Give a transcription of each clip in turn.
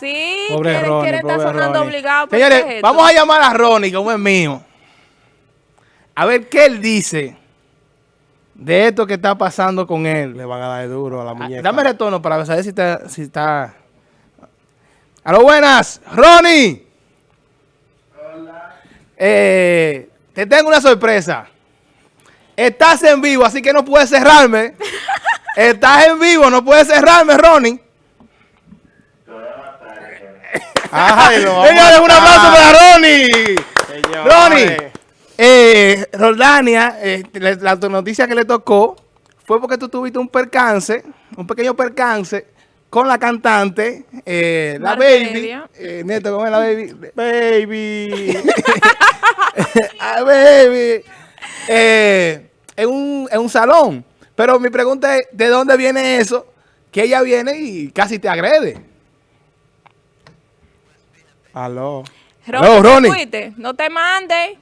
Sí, Pobre quiere, Ronnie, quiere estar sonando Ronnie. obligado. ¿pero qué Señores, es esto? vamos a llamar a Ronnie, como es mío. A ver qué él dice de esto que está pasando con él. Le van a dar duro a la Ah, muñeca. Dame retorno para saber si está... Si está... Aló, buenas. Ronnie. Hola. Eh, te tengo una sorpresa. Estás en vivo, así que no puedes cerrarme. Estás en vivo, no puedes cerrarme, Ronnie. Ay, lo Señores, a un aplauso para Ronnie. Señores. Ronnie, eh, Roldania, eh, le- la noticia que le tocó fue porque tú tuviste un percance, un pequeño percance con la cantante, eh, la baby. Eh, Neto, ¿cómo es la baby? Baby. Ah, baby. Eh, en, un, en un salón. Pero mi pregunta es, ¿de dónde viene eso? Que ella viene y casi te agrede. Aló. Ronnie, No, ¿te Ronnie. fuiste? No te mandes.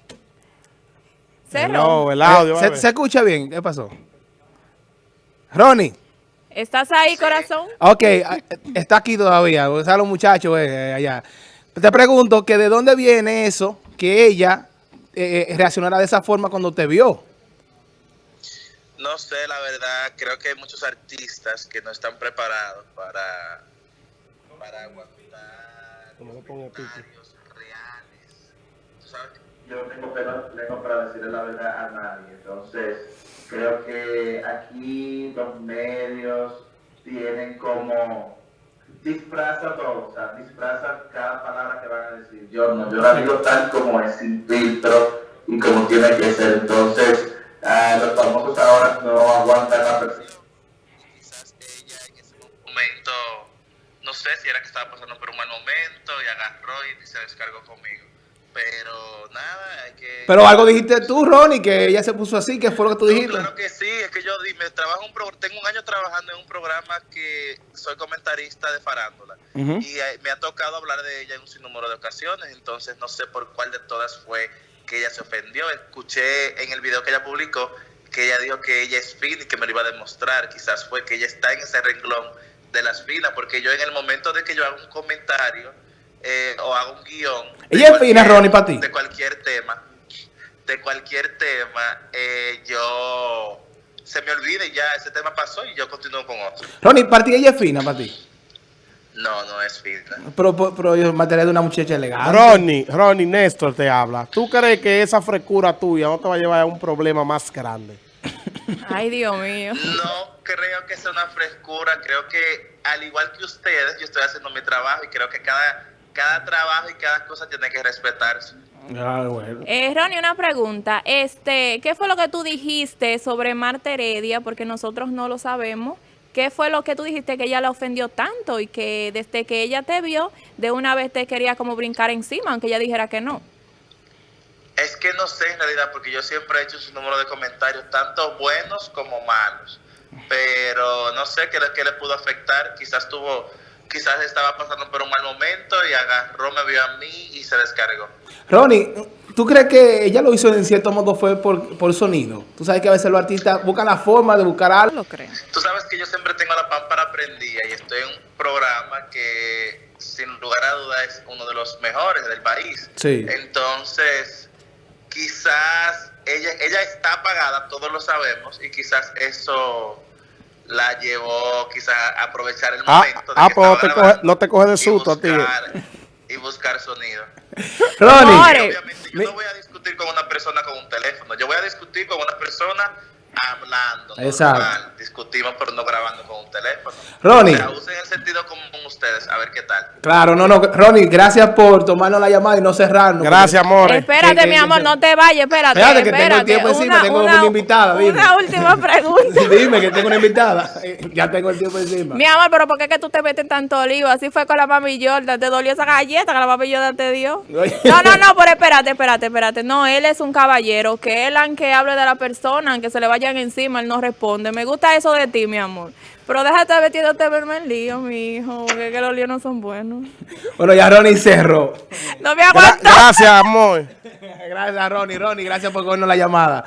No, el audio. Eh. ¿se, se escucha bien? ¿Qué pasó? Ronnie. ¿Estás ahí, corazón? Ok, ah, está aquí todavía, o sea, los muchachos eh, allá. Te pregunto que de dónde viene eso que ella eh, eh, reaccionara de esa forma cuando te vio. No sé, la verdad, creo que hay muchos artistas que no están preparados para, para aguantar Como pongo pique. comentarios reales. ¿Tú sabes? Yo no tengo para decirle la verdad a nadie, entonces creo que aquí los medios tienen como disfraza todo, o sea, disfraza cada palabra que van a decir. Yo no, yo la digo tal como es, sin filtro y como tiene que ser. Entonces, ah, los famosos ahora no aguantan la presión. Sé si era que estaba pasando por un mal momento y agarró y se descargó conmigo. Pero nada, hay que... Pero algo dijiste tú, Ronnie, que ella se puso así, que fue lo que tú No, dijiste. Claro que sí, es que yo me trabajo un pro- tengo un año trabajando en un programa que soy comentarista de farándula Ujú. y eh, me ha tocado hablar de ella en un sinnúmero de ocasiones, entonces no sé por cuál de todas fue que ella se ofendió. Escuché en el video que ella publicó que ella dijo que ella es fina y que me lo iba a demostrar. Quizás fue que ella está en ese renglón de las finas, porque yo en el momento de que yo hago un comentario eh, o hago un guion... de Ella es cualquier- fina, Ronnie, para ti. De cualquier tema, de cualquier tema, eh, yo se me olvida y ya ese tema pasó y yo continúo con otro. Ronnie, para ti ella es fina, para ti. No, no es fina. Pero, pero, pero yo material de una muchacha elegante. Ronnie, Ronnie, Néstor te habla. ¿Tú crees que esa frescura tuya no te va a llevar a un problema más grande? Ay, Dios mío. No creo que sea una frescura, creo que al igual que ustedes, yo estoy haciendo mi trabajo y creo que cada, cada trabajo y cada cosa tiene que respetarse. Ah, bueno. Eh, Ronnie, una pregunta. Este, ¿qué fue lo que tú dijiste sobre Marta Heredia? Porque nosotros no lo sabemos. ¿Qué fue lo que tú dijiste que ella le ofendió tanto y que desde que ella te vio, de una vez te quería como brincar encima, aunque ella dijera que no? Es que no sé en realidad, porque yo siempre he hecho un número de comentarios, tanto buenos como malos. Pero no sé qué, le- qué le pudo afectar. Quizás tuvo, quizás estaba pasando por un mal momento y agarró, me vio a mí y se descargó. Ronnie, ¿tú crees que ella lo hizo en cierto modo fue por, por sonido? Tú sabes que a veces los artistas buscan la forma de buscar No algo. lo creo. Tú sabes que yo siempre tengo la pámpara prendida y estoy en un programa que sin lugar a duda es uno de los mejores del país. Sí. Entonces, quizás ella, ella está apagada, todos lo sabemos, y quizás eso la llevó quizás a aprovechar el Ah, momento. de ah que pues no te, coge, no te coge de susto a ti. Y buscar sonido. Ronnie, obviamente yo mi- no voy a discutir con una persona con un teléfono, yo voy a discutir con una persona hablando. Exacto. normal. Discutimos pero no grabando con un teléfono. Ronnie. O sea, usen el sentido común ustedes, a ver qué tal. claro, no, no. Ronnie, gracias por tomarnos la llamada y no cerrarnos. Gracias, amores. Espérate, mi amor, no te vayas, espérate. Espérate, que tengo el tiempo encima, tengo una invitada, dime. Una última pregunta. Dime que tengo una invitada. Ya tengo el tiempo encima. Mi amor, pero ¿por qué que tú te metes en tanto lío? Así fue con la mami Jordan. ¿Te dolió esa galleta que la mami Jordan te dio? No, no, no, pero espérate, espérate, espérate. No, él es un caballero. Que él, aunque hable de la persona, aunque se le vayan encima, él no responde. Me gusta eso de ti, mi amor. Pero déjate metiéndote verme en lío, mi hijo. Porque es que los líos no son buenos. Bueno, ya Ronnie cerró. No me Gra- aguanto. gracias, amor. Gracias, Ronnie. Ronnie, gracias por cogernos la llamada.